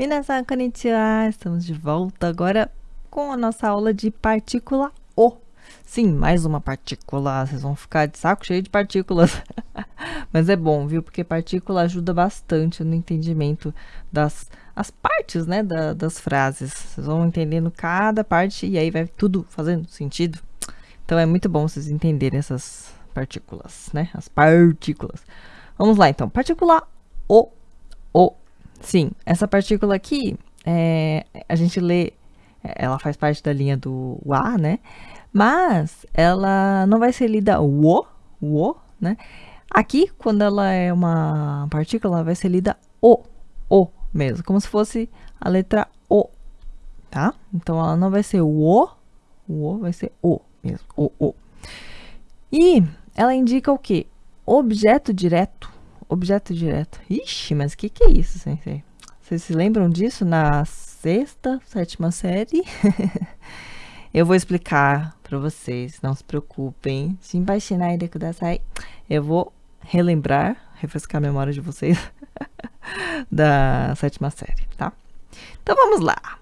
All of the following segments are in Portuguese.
Minasan konnichiwa! Estamos de volta agora com a nossa aula de partícula O. Sim, mais uma partícula. Vocês vão ficar de saco cheio de partículas. Mas é bom, viu? Porque partícula ajuda bastante no entendimento das as partes, né, da, das frases. Vocês vão entendendo cada parte e aí vai tudo fazendo sentido. Então é muito bom vocês entenderem essas partículas, né? As partículas. Vamos lá, então. Partícula O. O. Sim, essa partícula aqui, é, a gente lê, ela faz parte da linha do A, né? Mas ela não vai ser lida o, o, né? Aqui, quando ela é uma partícula, ela vai ser lida o, o mesmo, como se fosse a letra O, tá? Então, ela não vai ser o O, vai ser O mesmo, O, O. E ela indica o quê? Objeto direto, objeto direto. Ixi, mas o que, que é isso, sensei? Vocês se lembram disso na sexta, sétima série? Eu vou explicar para vocês, não se preocupem. Eu vou relembrar, refrescar a memória de vocês da sétima série, tá? Então vamos lá.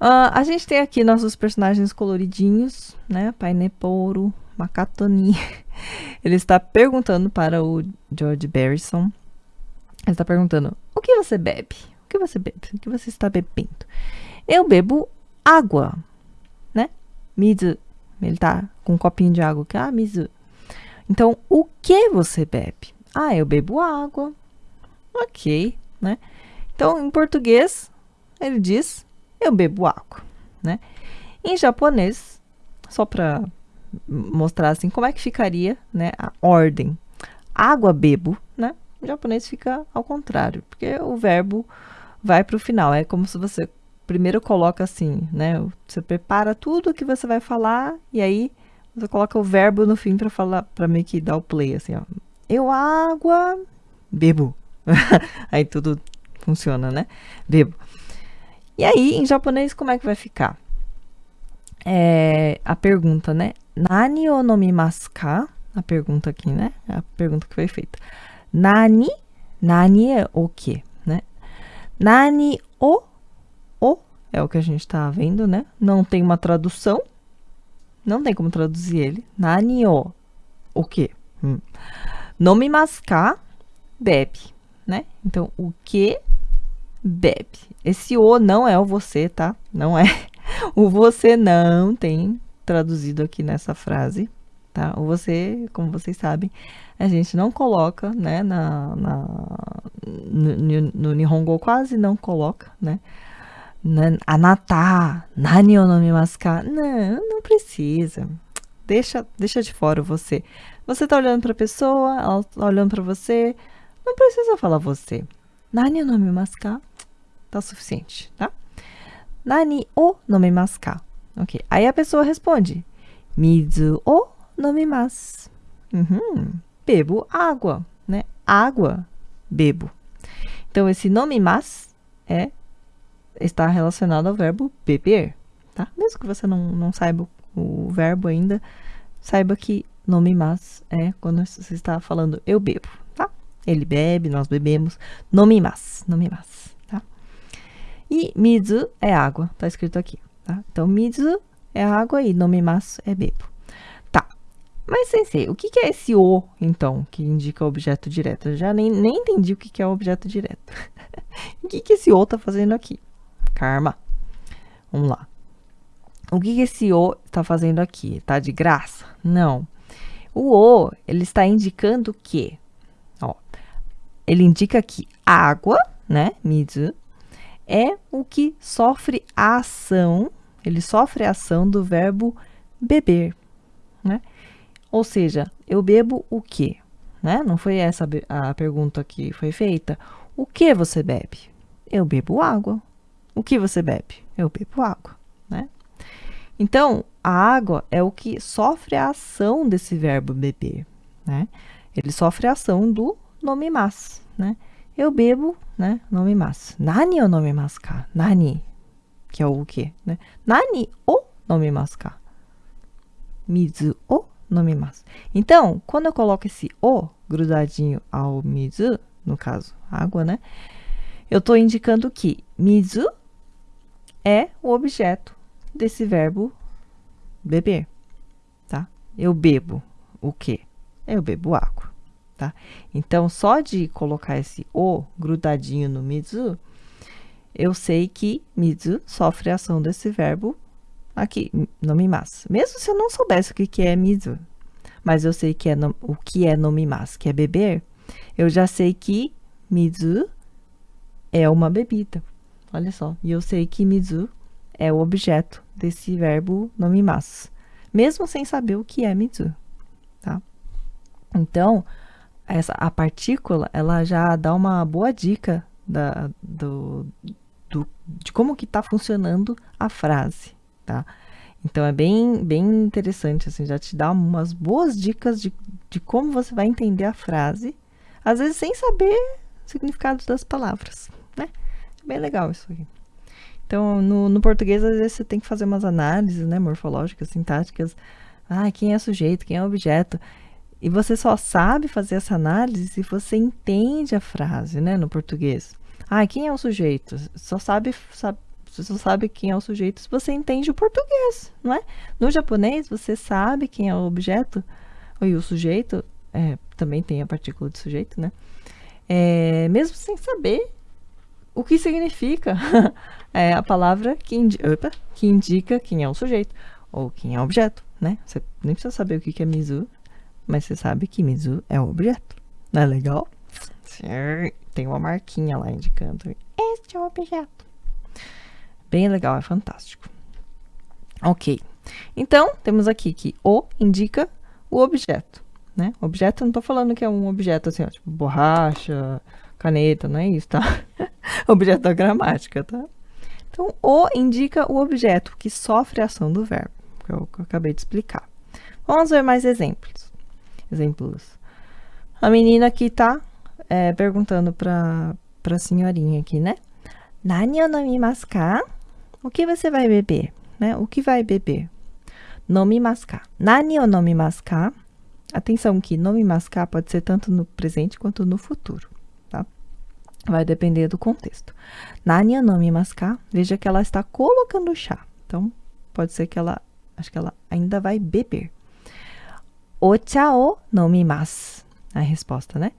Uh, a gente tem aqui nossos personagens coloridinhos, né? Paineporo, Makatoni. Ele está perguntando para o George Barrison. Ele está perguntando: O que você bebe? O que você bebe? O que você está bebendo? Eu bebo água, né? Mizu. Ele está com um copinho de água aqui. Ah, Mizu. Então, o que você bebe? Ah, eu bebo água. Ok, né? Então, em português, ele diz: Eu bebo água, né? Em japonês, só para mostrar assim como é que ficaria, né, a ordem. Água bebo, né? Em japonês fica ao contrário, porque o verbo vai para o final. É como se você primeiro coloca assim, né? Você prepara tudo o que você vai falar e aí você coloca o verbo no fim para falar, para meio que dar o play assim, ó. Eu água bebo. aí tudo funciona, né? Bebo. E aí, em japonês, como é que vai ficar? É, a pergunta, né? Nani o nomimasu ka? A pergunta aqui, né? A pergunta que foi feita. Nani? Nani é o que, né? Nani o? O é o que a gente tá vendo, né? Não tem uma tradução. Não tem como traduzir ele. Nani o? O que? Hum. Nomimasu ka? Bebe, né? Então, o que bebe? Esse o não é o você, tá? Não é. O você não tem traduzido aqui nessa frase, tá? O você, como vocês sabem, a gente não coloca, né, na, na no, no Nihongo quase não coloca, né? Anata, nani o nomimasu ka? Não, não precisa. Deixa, deixa de fora você. Você tá olhando para a pessoa, ela tá olhando para você, não precisa falar você. Nani o nomimasu ka? Tá suficiente, tá? Nani o ka? Ok. Aí a pessoa responde: Mizu o nomimasu. Uhum. Bebo água, né? Água, bebo. Então, esse nomimasu é, está relacionado ao verbo beber, tá? Mesmo que você não, não saiba o verbo ainda, saiba que nomimasu é quando você está falando eu bebo, tá? Ele bebe, nós bebemos. Nomimasu, nomimasu, tá? E mizu é água, tá escrito aqui. Tá? Então, mizu é água e nomimasu é bebo. Tá. Mas, sensei, o que, que é esse o, então, que indica objeto direto? Eu já nem, nem entendi o que, que é objeto direto. o que, que esse o tá fazendo aqui? Karma. Vamos lá. O que, que esse o está fazendo aqui? Tá de graça? Não. O o, ele está indicando o quê? Ó, ele indica que água, né, mizu, é o que sofre a ação, ele sofre a ação do verbo beber, né? Ou seja, eu bebo o quê? Né? Não foi essa a pergunta que foi feita. O que você bebe? Eu bebo água. O que você bebe? Eu bebo água, né? Então, a água é o que sofre a ação desse verbo beber, né? Ele sofre a ação do nome mas, né? Eu bebo, né? Nomimasu. Nani o nomimasu ka? Nani, que é o quê, né? Nani o nomimasu ka? Mizu o nomimasu. Então, quando eu coloco esse o grudadinho ao mizu, no caso, água, né? eu estou indicando que mizu é o objeto desse verbo beber, tá? Eu bebo o quê? Eu bebo água, tá? Então, só de colocar esse o grudadinho no mizu, eu sei que mizu sofre a ação desse verbo aqui, nomimasu. Mesmo se eu não soubesse o que, que é mizu, mas eu sei que é no, o que é nomimasu, que é beber, eu já sei que mizu é uma bebida. Olha só, e eu sei que mizu é o objeto desse verbo nomimasu, mesmo sem saber o que é mizu, tá? Então, essa, a partícula, ela já dá uma boa dica da, do, do, de como que está funcionando a frase, tá? Então, é bem, bem interessante, assim, já te dá umas boas dicas de, de como você vai entender a frase, às vezes sem saber o significado das palavras, né? É bem legal isso aqui. Então, no, no, português, às vezes você tem que fazer umas análises, né, morfológicas, sintáticas. Ah, quem é sujeito, quem é objeto. E você só sabe fazer essa análise se você entende a frase, né, no português. Ah, quem é o sujeito? Só sabe, sabe, você só sabe quem é o sujeito se você entende o português, não é? No japonês, você sabe quem é o objeto, e o sujeito, é, também tem a partícula de sujeito, né? É, mesmo sem saber o que significa é a palavra que, indi opa, que, indica quem é o sujeito ou quem é o objeto, né? Você nem precisa saber o que é Mizu, mas você sabe que Mizu é o objeto. Não é legal? Tem uma marquinha lá indicando este é o objeto. Bem legal, é fantástico. Ok. Então, temos aqui que o indica o objeto, né? Objeto, não estou falando que é um objeto assim, ó, tipo borracha, caneta, não é isso, tá? objeto da gramática, tá? Então, o indica o objeto que sofre a ação do verbo, que eu, que eu acabei de explicar. Vamos ver mais exemplos. Exemplos. A menina aqui tá é, perguntando para a senhorinha aqui, né? Nani o nomimasu ka? O que você vai beber? Né? O que vai beber? Nomimasu ka. Nani o nomimasu ka? Atenção que nomimasu ka pode ser tanto no presente quanto no futuro. Vai depender do contexto. Nani nomimasu ka? Veja que ela está colocando chá. Então, pode ser que ela, acho que ela ainda vai beber. Ocha o nomimasu. A resposta, né?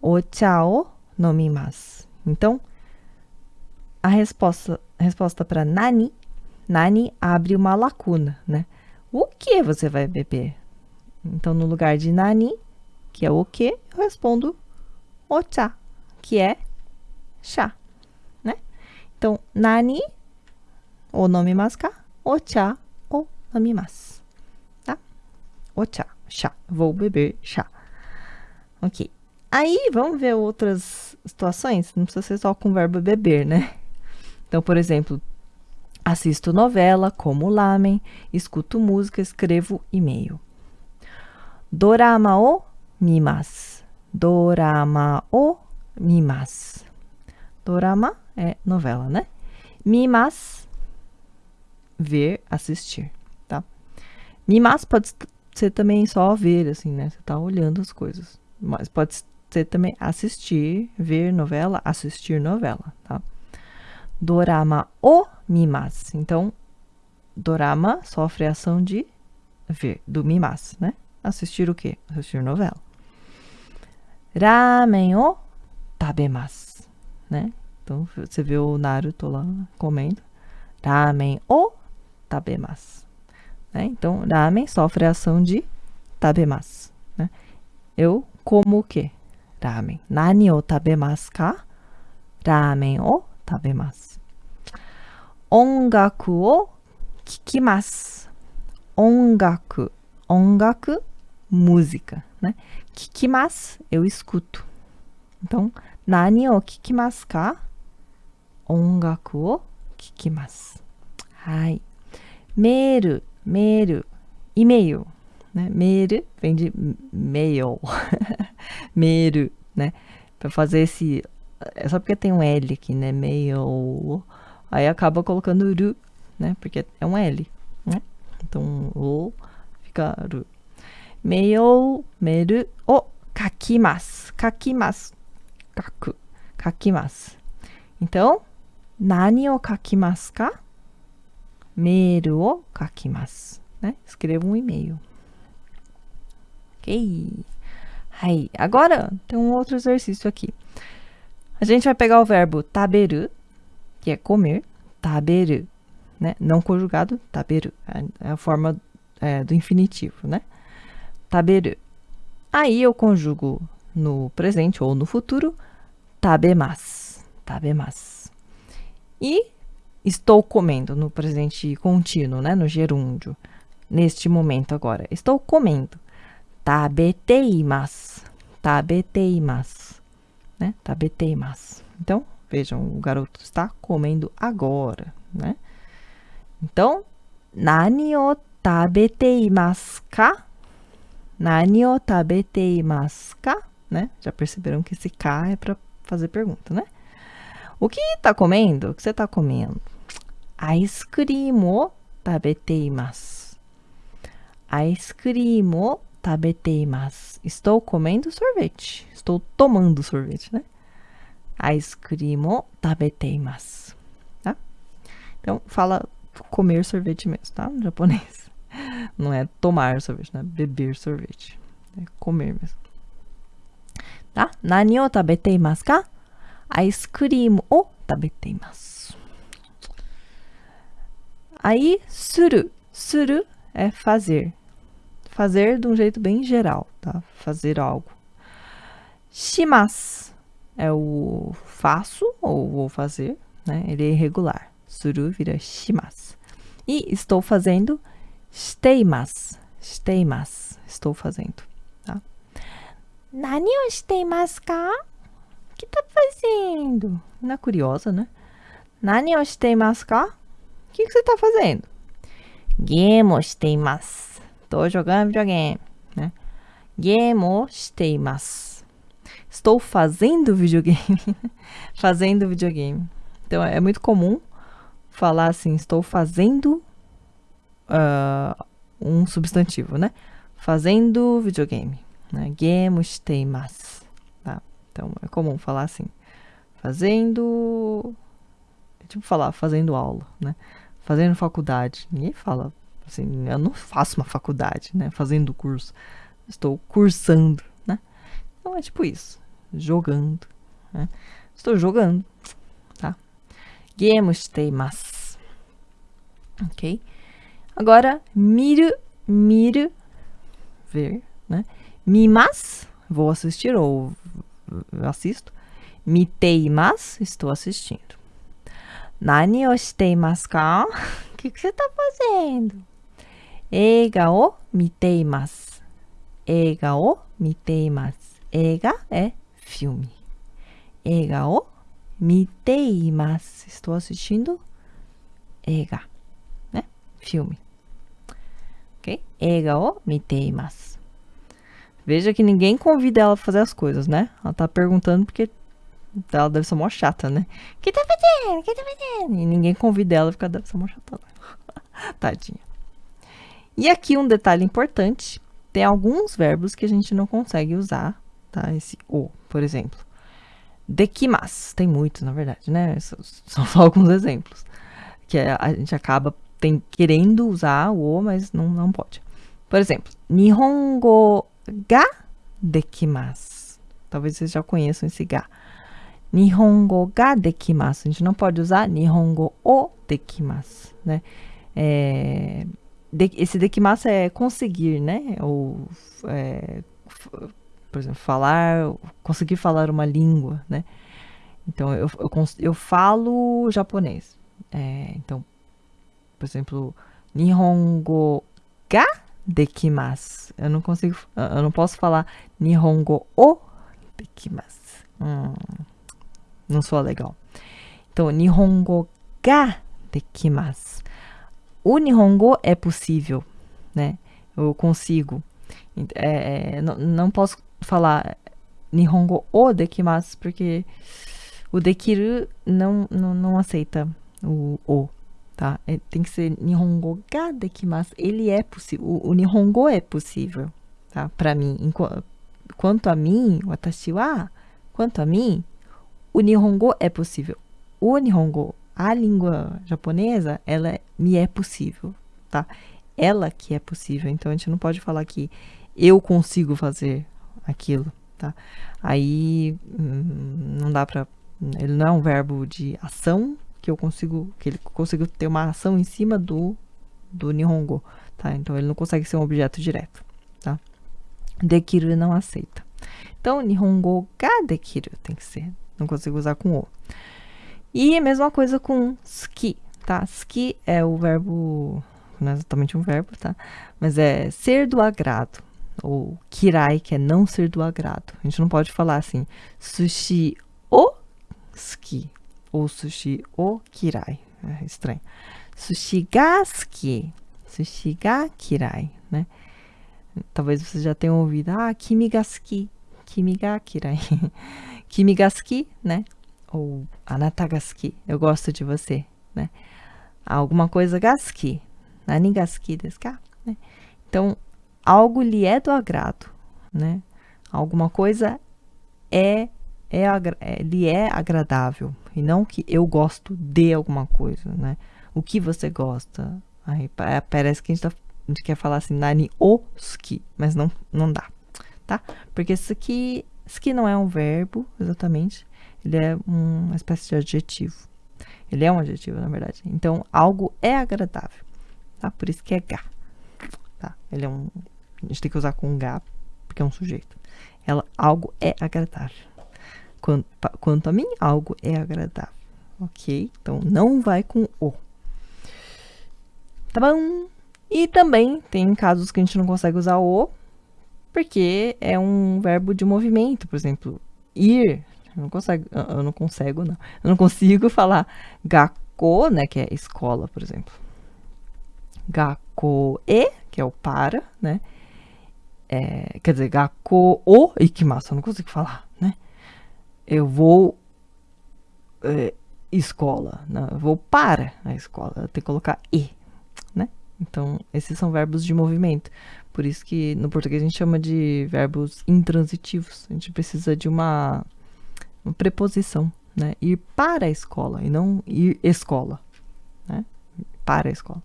Ocha o nomimasu. Então, a resposta, resposta para nani, nani abre uma lacuna, né? O que você vai beber? Então, no lugar de nani, que é o que, eu respondo ocha, que é chá, né? Então, nani o nomimasu ka? Ocha o nomimasu, tá? Ocha, chá. Vou beber chá. Ok. Aí, vamos ver outras situações? Não precisa ser só com o verbo beber, né? Então, por exemplo, assisto novela, como lamen, escuto música, escrevo e-mail. Dorama o mimas. Dorama o mimas. Dorama é novela, né? Mimas, ver, assistir, tá? Mimas pode ser também só ver, assim, né? Você tá olhando as coisas. Mas pode ser também assistir, ver novela, assistir novela, tá? Dorama o mimas. Então, dorama sofre a ação de ver, do mimas, né? Assistir o quê? Assistir novela. Ramen o tabemasu né? Então, você vê o Naruto lá comendo. Ramen o tabemasu. Né? Então, ramen sofre a ação de tabemasu. Né? Eu como o quê? Ramen. Nani o tabemasu ka? Ramen o tabemasu. Ongaku o kikimasu. Ongaku. Ongaku, música. Né? Kikimasu, eu escuto. Então, nani o kikimasu ka? Ongaku o kikimasu. Ai. Meru meru, e-mail, né? Meru vem de mail, meru, né? Para fazer esse, é só porque tem um L aqui, né? Mail, aí acaba colocando ru, né? Porque é um L, né? Então, o fica ru. Mail, meru, o kakimasu, kakimasu, kaku, kakimasu. Então, nani o kakimasu ka? Meru o kakimasu. Né? Escreva um e-mail. Ok. Aí, agora tem um outro exercício aqui. A gente vai pegar o verbo taberu, que é comer, taberu, né? Não conjugado, taberu, é a forma é, do infinitivo, né? Taberu. Aí eu conjugo no presente ou no futuro, tabemas, tabemas. E estou comendo no presente contínuo, né? No gerúndio, neste momento agora. Estou comendo. Tabeteimasu, tabeteimasu, né? Tabeteimasu. Então, vejam, o garoto está comendo agora, né? Então, nani o tabeteimasu ka? Nani o tabeteimasu ka? Né? Já perceberam que esse ka é para fazer pergunta, né? O que está comendo? O que você está comendo? Ice cream o tabeteimasu. Ice cream o tabeteimasu. Estou comendo sorvete. Estou tomando sorvete, né? Ice cream o tabeteimasu. Tá? Então, fala comer sorvete mesmo, tá? No japonês. Não é tomar sorvete, né? Beber sorvete. É comer mesmo. Tá? Nani o tabeteimasu ka? Ice cream o tabeteimasu. Aí, suru. Suru é fazer. Fazer de um jeito bem geral, tá? Fazer algo. Shimasu é o faço ou vou fazer, né? Ele é irregular. Suru vira shimasu. E estou fazendo shiteimasu. Shiteimasu. Estou fazendo, tá? Nani o shiteimasu ka? O que tá fazendo? Não é curiosa, né? Nani o shiteimasu ka? Que, que você tá fazendo? Game shiteimasu. Tô jogando videogame, né? Game shiteimasu. Estou fazendo videogame. fazendo videogame. Então, é muito comum falar assim, estou fazendo uh, um substantivo, né? Fazendo videogame. Né? Game shiteimasu. Tá? Então, é comum falar assim. Fazendo... É tipo falar, fazendo aula, né? Fazendo faculdade. Ninguém fala assim, eu não faço uma faculdade, né? Fazendo curso. Estou cursando, né? Então, é tipo isso. Jogando, né? Estou jogando, tá? Game shiteimasu. Ok? Agora, miru, miru, ver, né? Mimas, vou assistir ou assisto. Miteimasu, estou assistindo. Nani o shiteimasu ka? O que, você está fazendo? Eiga o miteimasu. Eiga o miteimasu. Eiga é filme. Eiga o miteimasu. Estou assistindo eiga, né? Filme. Ok? Eiga o miteimasu. Veja que ninguém convida ela a fazer as coisas, né? Ela tá perguntando porque ela deve ser mó chata, né? Que tá fazendo? Que tá fazendo? E ninguém convida ela porque ela deve ser mó chata. Tadinha. E aqui um detalhe importante. Tem alguns verbos que a gente não consegue usar, tá? Esse o, por exemplo. Dekimasu. Tem muitos, na verdade, né? São só alguns exemplos. Que é, a gente acaba tem, querendo usar o o, mas não, não pode. Por exemplo, Nihongo ga dekimasu. Talvez vocês já conheçam esse ga. Nihongo ga dekimasu. A gente não pode usar Nihongo o dekimasu, né? É, de, esse dekimasu é conseguir, né? Ou, é, por exemplo, falar, conseguir falar uma língua, né? Então, eu, eu, eu falo japonês. É, então, por exemplo, Nihongo ga dekimasu. Eu não consigo, eu não posso falar Nihongo o dekimasu. Hum, não sou legal. Então, Nihongo ga dekimasu. O Nihongo é possível, né? Eu consigo. É, é, não, não posso falar Nihongo o dekimasu, porque o dekiru não, não, não aceita o o, tá? É, tem que ser Nihongo ga dekimasu. Ele é possível. O, o Nihongo é possível, tá? Para mim. Enquanto, quanto a mim, watashi wa, quanto a mim, o Nihongo é possível. o Nihongo, a língua japonesa, ela me é possível, tá? Ela que é possível. Então a gente não pode falar que eu consigo fazer aquilo, tá? Aí hum, não dá para ele não é um verbo de ação que eu consigo que ele consigo ter uma ação em cima do do Nihongo, tá? Então ele não consegue ser um objeto direto, tá? Dekiru não aceita. Então Nihongo ga dekiru tem que ser, não consigo usar com o. E a mesma coisa com ski, tá? Ski é o verbo, não é exatamente um verbo, tá? Mas é ser do agrado, ou kirai, que é não ser do agrado. A gente não pode falar assim, sushi o ski, ou sushi o kirai. É estranho. Sushi ga suki, sushi ga kirai, né? Talvez você já tenha ouvido, ah, kimi ga suki, kimi ga kirai. kimi ga suki, né? Ou anata ga suki, eu gosto de você, né? Alguma coisa ga suki, nani ga suki desu ka? Né? Então, algo lhe é do agrado, né? Alguma coisa é, é, é lhe é agradável e não que eu gosto de alguma coisa, né? O que você gosta? Aí parece que a gente, tá, a gente quer falar assim, nani oski, mas não, não dá, tá? Porque isso aqui, isso aqui não é um verbo, exatamente. Ele é uma espécie de adjetivo. Ele é um adjetivo, na verdade. Então, algo é agradável, tá? Por isso que é ga, tá? Ele é um... A gente tem que usar com ga, porque é um sujeito. Ela, algo é agradável. Quanto, quanto a mim, algo é agradável. Ok? Então, não vai com o. Tá bom? E também tem casos que a gente não consegue usar o, porque é um verbo de movimento, por exemplo, ir. Eu não consigo, eu não consigo, não. Eu não consigo falar gakko, né, que é escola, por exemplo. Gakko e, que é o para, né? É, quer dizer, gakko o ikimasu, eu não consigo falar, né? Eu vou é, escola, né? eu vou para a escola, tenho que colocar e, então, esses são verbos de movimento. Por isso que no português a gente chama de verbos intransitivos. A gente precisa de uma, uma preposição, né? Ir para a escola e não ir escola, né? Para a escola.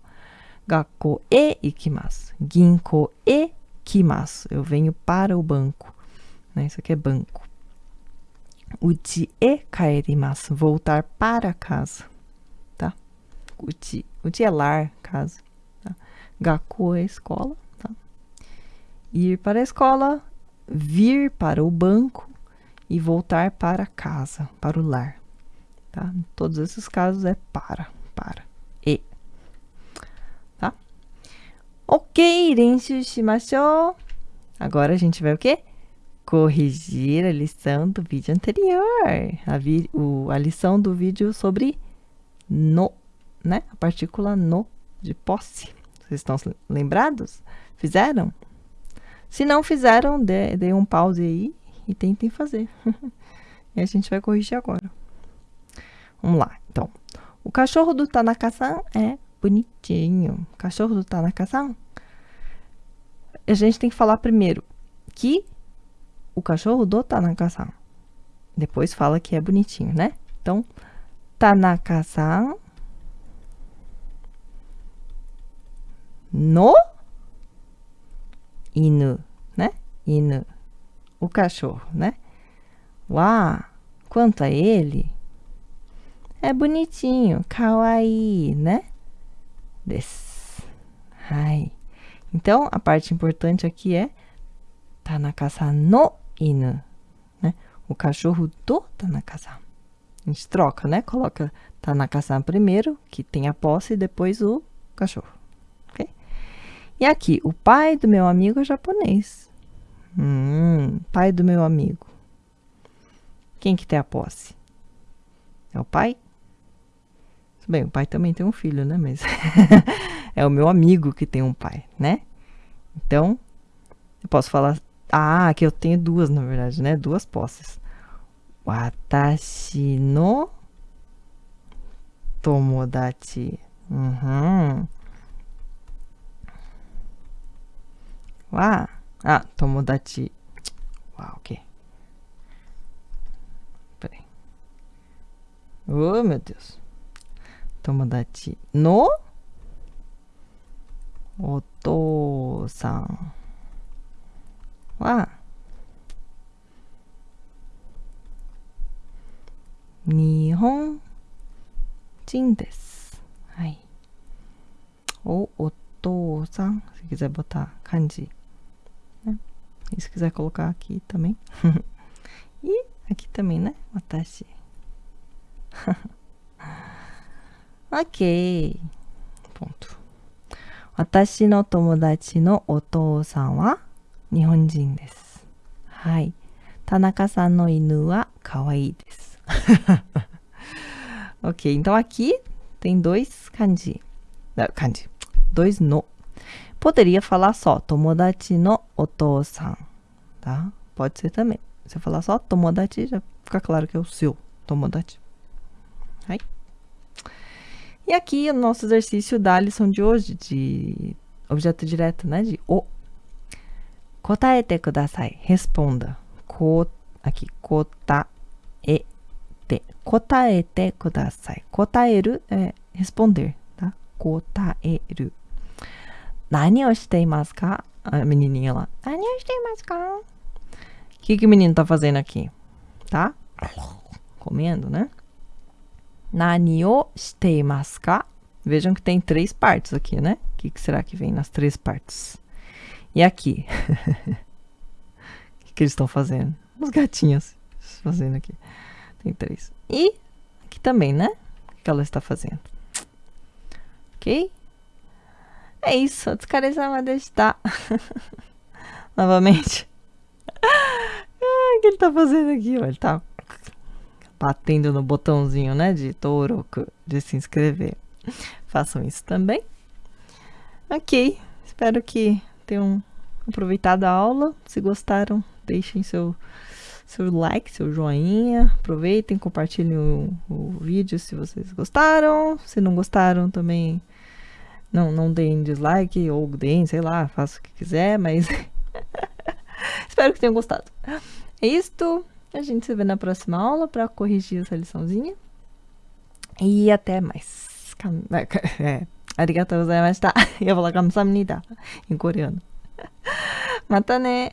Gakko e ikimasu. Ginko e kimasu. Eu venho para o banco. Né? Isso aqui é banco. Uchi e kaerimasu. Voltar para casa. Tá? Uchi. Uchi é lar, casa. Gaku é escola, tá? Ir para a escola, vir para o banco e voltar para casa, para o lar, tá? Em todos esses casos é para, para, e, tá? Ok, renshu shimashou. Agora a gente vai o quê? Corrigir a lição do vídeo anterior, a, vi, o, a lição do vídeo sobre no, né? A partícula no de posse. Vocês estão lembrados? Fizeram? Se não fizeram, dê, dê um pause aí e tentem fazer. e a gente vai corrigir agora. Vamos lá, então. O cachorro do Tanaka-san é bonitinho. O cachorro do Tanaka-san. A gente tem que falar primeiro que o cachorro do Tanaka-san. Depois fala que é bonitinho, né? Então, Tanaka-san no inu, né? Inu, o cachorro, né? Uau, quanto a ele, é bonitinho, kawaii, né? Des. Ai. Então, a parte importante aqui é Tanaka-san no inu, né? O cachorro do Tanaka-san. A gente troca, né? Coloca Tanaka-san primeiro, que tem a posse, e depois o cachorro. E aqui, o pai do meu amigo é japonês. Hum, pai do meu amigo. Quem que tem a posse? É o pai? Bem, o pai também tem um filho, né? Mas é o meu amigo que tem um pai, né? Então, eu posso falar... Ah, que eu tenho duas, na verdade, né? Duas posses. Watashi no tomodachi. Uhum. は、あ、友達。わ、OK。プレイ。うめでス友達の？お父さんは、日本人です。はい。お、お父さん。次、ぜ、ボタン、漢字。E se quiser colocar aqui também. e aqui também, né? Watashi. ok. Ponto. 私の友達のお父さんは日本人です。はい。田中さんの犬は可愛いです。ok, então aqui tem dois kanji. Não, kanji. Dois no. Poderia falar só tomodachi no otou-san, tá? Pode ser também. Se eu falar só tomodachi, já fica claro que é o seu tomodachi. Aí. E aqui o nosso exercício da lição de hoje, de objeto direto, né? De o. Kotaete kudasai. Responda. Ko, aqui. Kotaete. Kotaete kudasai. Kotaeru é responder, tá? Kotaeru. Nani o shiteimasu ka? A menininha lá. Nani o shiteimasu ka? O que, que o menino tá fazendo aqui? Tá? Comendo, né? Nani o? Vejam que tem três partes aqui, né? O que, que será que vem nas três partes? E aqui? o que, que eles estão fazendo? Os gatinhos fazendo aqui. Tem três. E aqui também, né? O que ela está fazendo? Ok? É isso. Otsukaresama deshita. Novamente. O que ele tá fazendo aqui? Ele tá batendo no botãozinho, né? De Toroku, de se inscrever. Façam isso também. Ok. Espero que tenham aproveitado a aula. Se gostaram, deixem seu, seu like, seu joinha. Aproveitem, compartilhem o, o vídeo se vocês gostaram. Se não gostaram, também não, não deem dislike ou deem, sei lá, faça o que quiser, mas espero que tenham gostado. É isto. A gente se vê na próxima aula para corrigir essa liçãozinha. E até mais. É, arigatou gozaimashita. Eu vou falar kamsahamnida em coreano. Mata né.